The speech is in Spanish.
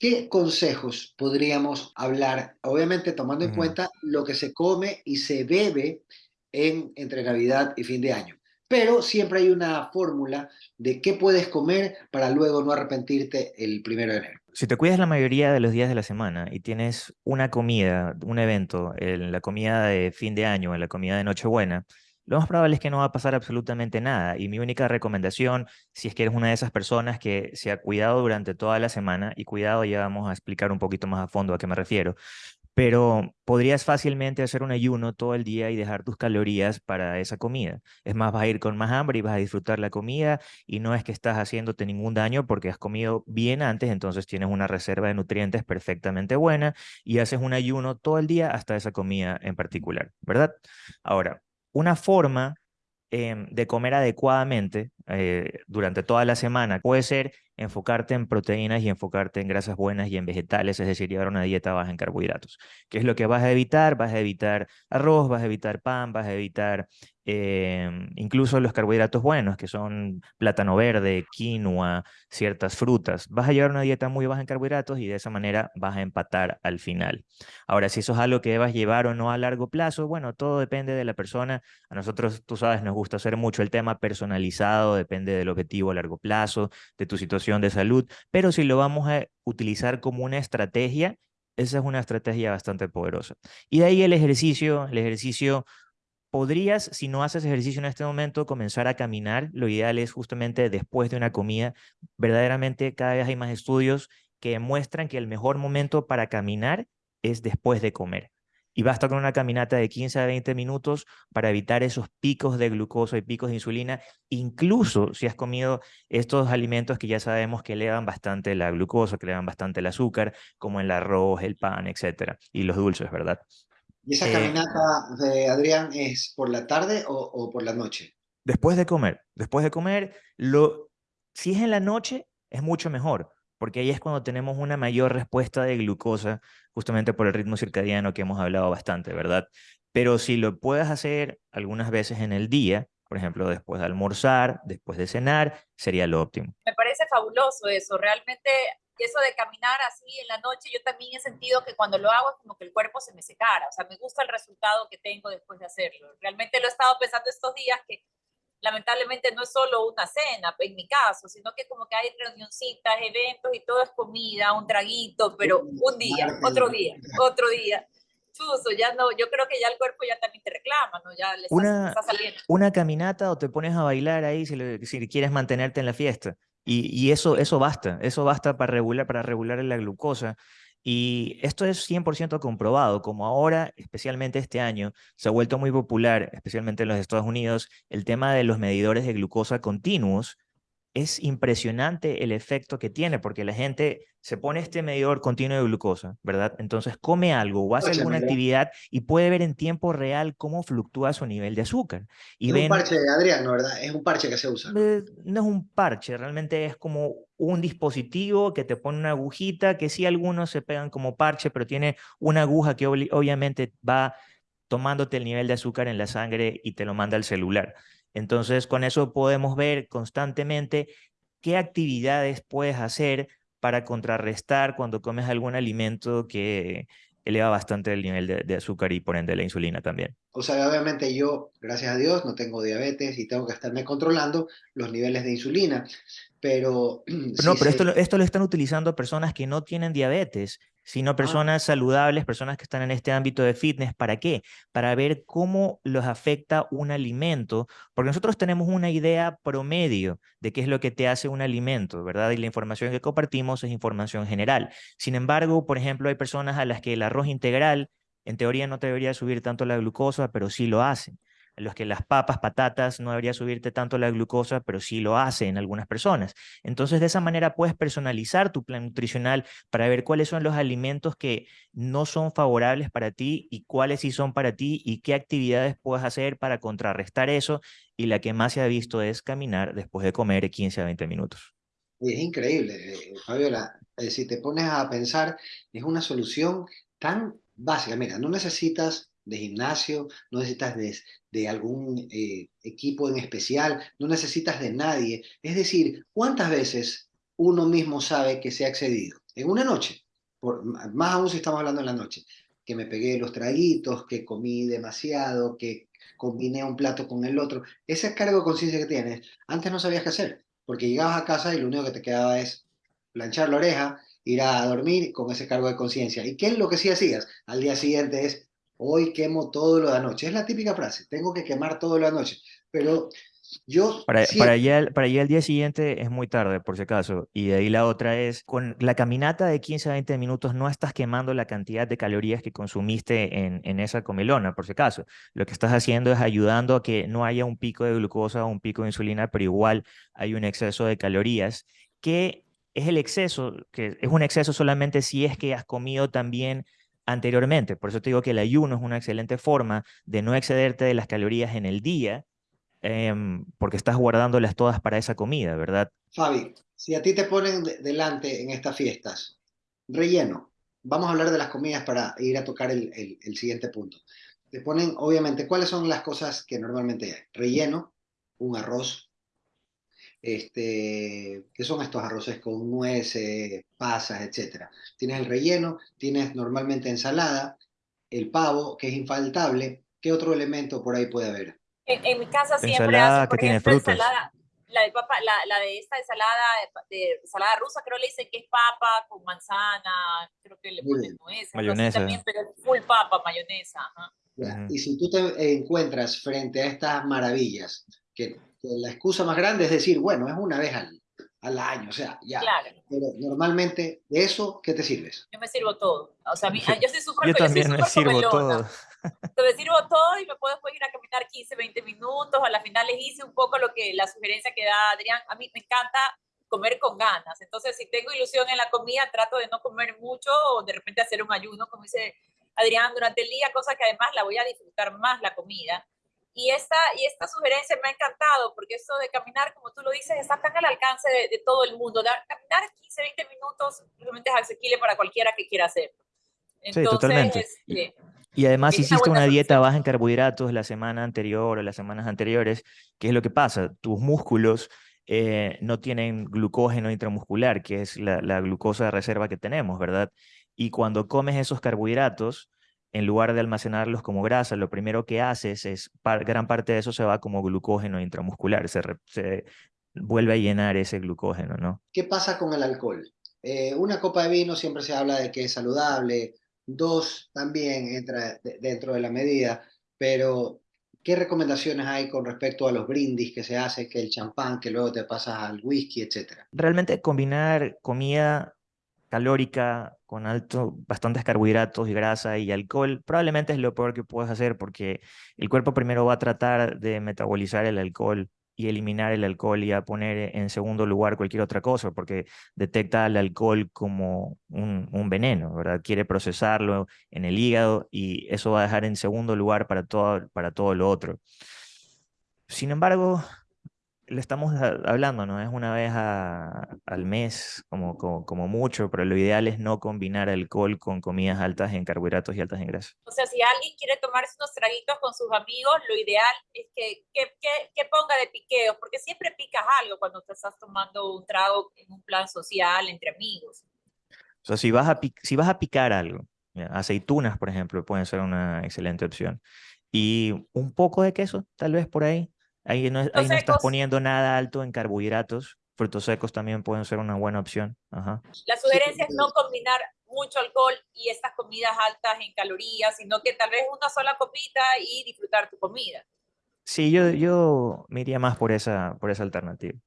¿Qué consejos podríamos hablar? Obviamente tomando en cuenta lo que se come y se bebe en, entre Navidad y fin de año. Pero siempre hay una fórmula de qué puedes comer para luego no arrepentirte el primero de enero. Si te cuidas la mayoría de los días de la semana y tienes una comida, un evento, en la comida de fin de año, en la comida de Nochebuena, lo más probable es que no va a pasar absolutamente nada. Y mi única recomendación, si es que eres una de esas personas que se ha cuidado durante toda la semana, y cuidado, ya vamos a explicar un poquito más a fondo a qué me refiero, pero podrías fácilmente hacer un ayuno todo el día y dejar tus calorías para esa comida. Es más, vas a ir con más hambre y vas a disfrutar la comida y no es que estás haciéndote ningún daño porque has comido bien antes, entonces tienes una reserva de nutrientes perfectamente buena y haces un ayuno todo el día hasta esa comida en particular, ¿verdad? Ahora, una forma em, de comer adecuadamente eh, durante toda la semana puede ser enfocarte en proteínas y enfocarte en grasas buenas y en vegetales, es decir, llevar una dieta baja en carbohidratos. ¿Qué es lo que vas a evitar? Vas a evitar arroz, vas a evitar pan, vas a evitar eh, incluso los carbohidratos buenos, que son plátano verde, quinoa, ciertas frutas. Vas a llevar una dieta muy baja en carbohidratos y de esa manera vas a empatar al final. Ahora, si eso es algo que debas llevar o no a largo plazo, bueno, todo depende de la persona. A nosotros, tú sabes, nos gusta hacer mucho el tema personalizado, depende del objetivo a largo plazo, de tu situación de salud, pero si lo vamos a utilizar como una estrategia, esa es una estrategia bastante poderosa. Y de ahí el ejercicio, el ejercicio Podrías, si no haces ejercicio en este momento, comenzar a caminar. Lo ideal es justamente después de una comida. Verdaderamente, cada vez hay más estudios que demuestran que el mejor momento para caminar es después de comer. Y basta con una caminata de 15 a 20 minutos para evitar esos picos de glucosa y picos de insulina, incluso si has comido estos alimentos que ya sabemos que elevan bastante la glucosa, que elevan bastante el azúcar, como el arroz, el pan, etcétera, y los dulces, ¿verdad? ¿Y esa Eh, caminata de Adrián es por la tarde o, o por la noche? Después de comer, después de comer, lo, si es en la noche, es mucho mejor, porque ahí es cuando tenemos una mayor respuesta de glucosa, justamente por el ritmo circadiano que hemos hablado bastante, ¿verdad? Pero si lo puedes hacer algunas veces en el día, por ejemplo, después de almorzar, después de cenar, sería lo óptimo. Me parece fabuloso eso, realmente eso de caminar así en la noche, yo también he sentido que cuando lo hago es como que el cuerpo se me secara, o sea, me gusta el resultado que tengo después de hacerlo. Realmente lo he estado pensando estos días que lamentablemente no es solo una cena, en mi caso, sino que como que hay reunioncitas, eventos y todo es comida, un traguito, pero un día, otro día, otro día. Chuso, ya no, yo creo que ya el cuerpo ya también te reclama, ¿no? Ya le está, Una, está saliendo. una caminata o te pones a bailar ahí si, le- si quieres mantenerte en la fiesta. Y, eso, eso basta, eso basta para regular, para regular la glucosa. Y esto es 100% comprobado, como ahora, especialmente este año, se ha vuelto muy popular, especialmente en los Estados Unidos, el tema de los medidores de glucosa continuos es impresionante el efecto que tiene, porque la gente se pone este medidor continuo de glucosa, ¿verdad? Entonces come algo o hace alguna actividad y puede ver en tiempo real cómo fluctúa su nivel de azúcar. Y Es un parche de Adrián, ¿no? ¿Verdad? Es un parche que se usa, ¿no? eh, no es un parche, realmente es como un dispositivo que te pone una agujita, que sí algunos se pegan como parche, pero tiene una aguja que obviamente va tomándote el nivel de azúcar en la sangre y te lo manda al celular. Entonces, con eso podemos ver constantemente qué actividades puedes hacer para contrarrestar cuando comes algún alimento que eleva bastante el nivel de, de azúcar y por ende la insulina también. O sea, obviamente yo, gracias a Dios, no tengo diabetes y tengo que estarme controlando los niveles de insulina, pero No, sí pero esto, sé, lo- esto lo están utilizando personas que no tienen diabetes, sino ah, personas saludables, personas que están en este ámbito de fitness. ¿Para qué? Para ver cómo los afecta un alimento, porque nosotros tenemos una idea promedio de qué es lo que te hace un alimento, ¿verdad? Y la información que compartimos es información general. Sin embargo, por ejemplo, hay personas a las que el arroz integral, en teoría, no te debería subir tanto la glucosa, pero sí lo hacen los que las papas, patatas, no debería subirte tanto la glucosa, pero sí lo hace en algunas personas. Entonces, de esa manera puedes personalizar tu plan nutricional para ver cuáles son los alimentos que no son favorables para ti y cuáles sí son para ti y qué actividades puedes hacer para contrarrestar eso. Y la que más se ha visto es caminar después de comer 15 a 20 minutos. es increíble, eh, Fabiola. Eh, si te pones a pensar, es una solución tan básica. Mira, no necesitas de gimnasio, no necesitas de, de algún eh, equipo en especial, no necesitas de nadie. Es decir, ¿cuántas veces uno mismo sabe que se ha excedido? en una noche, por, más aún si estamos hablando en la noche, que me pegué los traguitos, que comí demasiado, que combiné un plato con el otro, ese cargo de conciencia que tienes, antes no sabías qué hacer, porque llegabas a casa y lo único que te quedaba es planchar la oreja, ir a dormir con ese cargo de conciencia. ¿Y qué es lo que sí hacías? Al día siguiente es, hoy quemo todo lo de anoche. Es la típica frase, tengo que quemar todo lo de anoche. Pero yo... Para, para, allá, para allá el día siguiente es muy tarde, por si acaso. Y de ahí la otra es, con la caminata de 15 a 20 minutos no estás quemando la cantidad de calorías que consumiste en, en esa comilona, por si acaso. Lo que estás haciendo es ayudando a que no haya un pico de glucosa o un pico de insulina, pero igual hay un exceso de calorías que es el exceso, que es un exceso solamente si es que has comido también anteriormente. Por eso te digo que el ayuno es una excelente forma de no excederte de las calorías en el día, em, porque estás guardándolas todas para esa comida, ¿verdad? Fabi, si a ti te ponen delante en estas fiestas, relleno, vamos a hablar de las comidas para ir a tocar el, el siguiente punto. Te ponen, obviamente, ¿cuáles son las cosas que normalmente hay? Relleno, un arroz, este, que son estos arroces con nueces, pasas, etcétera. Tienes el relleno, tienes normalmente ensalada, el pavo, que es infaltable. ¿Qué otro elemento por ahí puede haber? En, mi casa siempre ensalada que tiene frutas. Ensalada, la de papa, la, la, de esta ensalada de ensalada rusa, creo le dicen que es papa con manzana, creo que le ponen nueces, mayonesa. También, pero full papa, mayonesa. Y si tú te encuentras frente a estas maravillas, que la excusa más grande es decir, bueno, es una vez al, al año, o sea, ya. Claro. Pero normalmente, ¿de eso qué te sirves? Yo me sirvo todo. O sea, yo, yo soy súper Yo también me sirvo todo. me sirvo todo y me puedo ir a caminar 15, 20 minutos. A la final les hice un poco lo que la sugerencia que da Adrián. A mí me encanta comer con ganas. Entonces, si tengo ilusión en la comida, trato de no comer mucho o de repente hacer un ayuno, como dice Adrián, durante el día, cosa que además la voy a disfrutar más la comida. Y esta, y esta sugerencia me ha encantado, porque eso de caminar, como tú lo dices, está tan al alcance de, todo el mundo. Dar, caminar 15, 20 minutos realmente es asequible para cualquiera que quiera hacerlo. sí, totalmente. Este, y además hiciste una, dieta baja en carbohidratos la semana anterior o las semanas anteriores, ¿qué es lo que pasa? Tus músculos eh, no tienen glucógeno intramuscular, que es la, la glucosa de reserva que tenemos, ¿verdad? Y cuando comes esos carbohidratos, en lugar de almacenarlos como grasa, lo primero que haces es, gran parte de eso se va como glucógeno intramuscular, se, se vuelve a llenar ese glucógeno, ¿no? ¿Qué pasa con el alcohol? Eh, una copa de vino siempre se habla de que es saludable, dos también entra dentro de la medida, pero ¿qué recomendaciones hay con respecto a los brindis que se hace, que el champán, que luego te pasas al whisky, etcétera? Realmente combinar comida calórica, con alto, bastantes carbohidratos y grasa y alcohol, probablemente es lo peor que puedes hacer porque el cuerpo primero va a tratar de metabolizar el alcohol y eliminar el alcohol y a poner en segundo lugar cualquier otra cosa, porque detecta el alcohol como un, un, veneno, ¿verdad? Quiere procesarlo en el hígado y eso va a dejar en segundo lugar para todo, para todo lo otro. Sin embargo, le estamos hablando, ¿no? Es una vez al mes, como, como, mucho, pero lo ideal es no combinar alcohol con comidas altas en carbohidratos y altas en grasa. O sea, si alguien quiere tomarse unos traguitos con sus amigos, lo ideal es que, que, que, ponga de piqueo, porque siempre picas algo cuando te estás tomando un trago en un plan social entre amigos. O sea, si vas a, si vas a picar algo, aceitunas, por ejemplo, pueden ser una excelente opción. Y un poco de queso, tal vez por ahí, Ahí no, ahí no estás poniendo nada alto en carbohidratos. Frutos secos también pueden ser una buena opción. Ajá. La sugerencia es no combinar mucho alcohol y estas comidas altas en calorías, sino que tal vez una sola copita y disfrutar tu comida. Sí, yo, yo me iría más por esa, por esa alternativa.